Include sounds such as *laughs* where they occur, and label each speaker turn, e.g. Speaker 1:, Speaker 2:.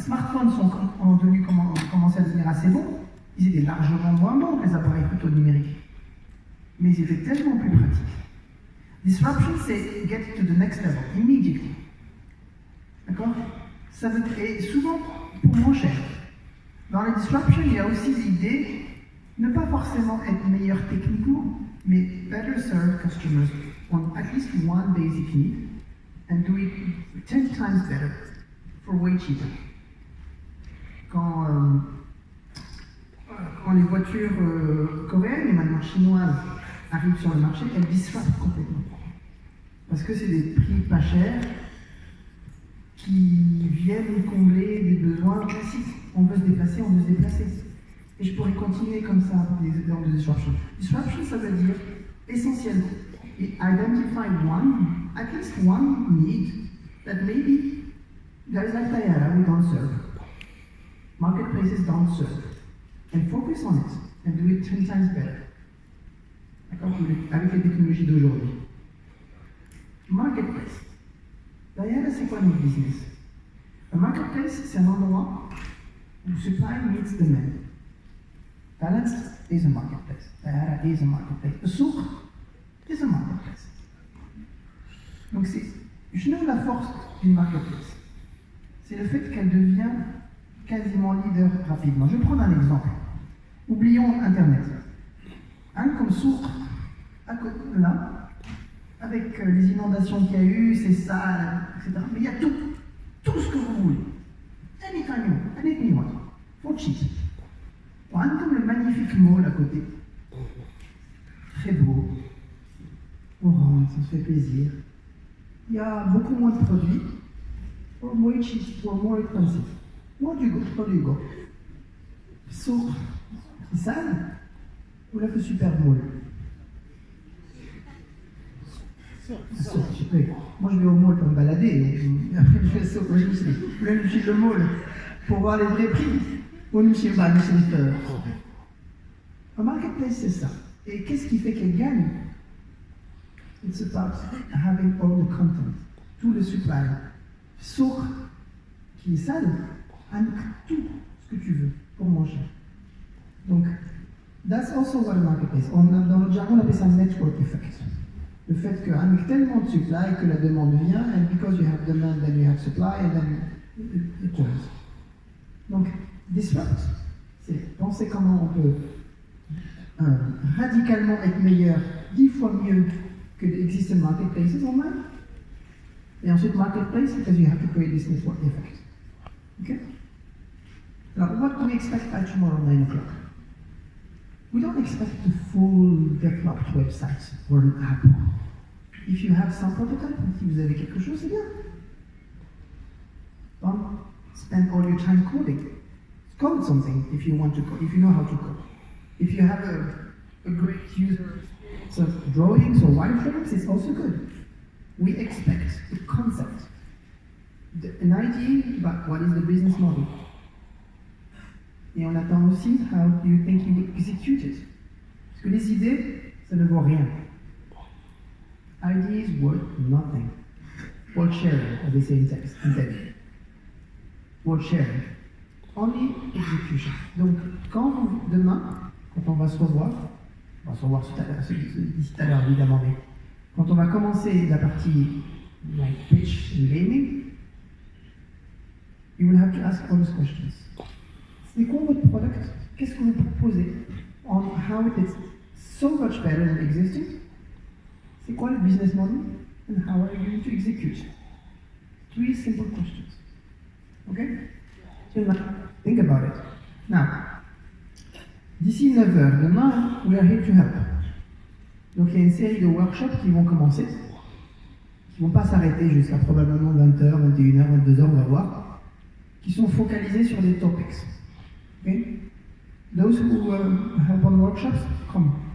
Speaker 1: les smartphones sont ont commencé à devenir assez bons, ils étaient largement moins bons que les appareils photo numériques. Mais ils étaient tellement plus pratiques. Disruption, c'est get to the next level, immediately. D'accord? Ça veut et souvent pour moins cher. Dans les disruptions, il y a aussi l'idée ne pas forcément être meilleur techniquement, mais better serve customers on at least one basic need and do it 10 times better for way cheaper. Quand, euh, quand les voitures euh, coréennes et maintenant chinoises arrivent sur le marché, elles disruptent complètement. Parce que c'est des prix pas chers qui viennent combler des besoins classiques. On veut se déplacer, on veut se déplacer. Et je pourrais continuer comme ça les exemples de disruption. Disruption, ça veut dire essentiellement identify one, at least one need that maybe there is like Diana, we don't serve. Marketplaces don't serve. And focus on it and do it 10 times better. D'accord? Avec les technologies d'aujourd'hui. Marketplace. Diana, c'est quoi notre business? Un marketplace, c'est un endroit où supply meets demand. Balance is a marketplace. Diana is a marketplace. A souk is a marketplace. Donc c'est, je nomme la force d'une marketplace. C'est le fait qu'elle devient quasiment leader rapidement. Je vais prendre un exemple. Oublions Internet. Un comme souk, à côté de là, avec euh, les inondations qu'il y a eu, c'est sale, etc. Mais il y a tout, tout ce que vous voulez. Anytime you want, anything you want. For cheap. Un comme le magnifique mall à côté. Très beau. On rentre, ça se fait plaisir. Il y a beaucoup moins de produits. Or more cheap, or more expensive. Where do you go? Where do you go? Sourd, c'est sale? Ou là, le super mall moi, je vais au mall pour me balader. *laughs* Après, je fais ça. Je me suis dit, je suis le mall pour voir les vrais prix. Ou je suis pas, Un marketplace, c'est ça. Et qu'est-ce qui fait qu'elle gagne? It's about having all the content, tout le supply. Sourd, qui est sale, avec tout ce que tu veux pour manger. Donc, that's also what a marketplace. On dans notre jargon, on appelle ça network effect le fait qu'avec tellement de supply que la demande vient, and because you have demand, then you have supply, and then it turns. Donc, disrupt, c'est penser comment on peut euh, radicalement être meilleur, dix fois mieux que existing marketplaces online. Et ensuite, marketplace, because you have to create this network effect. Okay? Now, what do we expect by tomorrow 9 o'clock? We don't expect the full developed website or an app. If you have some prototype, si vous avez quelque chose, c'est bien. Don't spend all your time coding. Code something if you want to code, if you know how to code. If you have a, a great user so drawings or wireframes, it's also good. We expect the concept, the, an idea about what is the business model. Et on attend aussi how do you think you execute it? Parce que les idées, ça ne vaut rien. Ideas worth nothing. Worth sharing, as they say in text, sharing. Only execution. Donc, quand demain, quand on va se revoir, on va se revoir d'ici tout à l'heure évidemment, mais quand on va commencer la partie like pitch and gaming, you will have to ask all those questions. C'est quoi votre product? Qu'est-ce que vous proposez? On how it is so much better than existing C'est quoi le business model? And how are you going to execute? Three simple questions. Okay So think about it. Now, d'ici 9h, demain, we are here to help. Donc il y a une série de workshops qui vont commencer, qui ne vont pas s'arrêter jusqu'à probablement 20h, 21h, 22h, on va voir, qui sont focalisés sur des topics. Okay? Those who uh, help on workshops, come.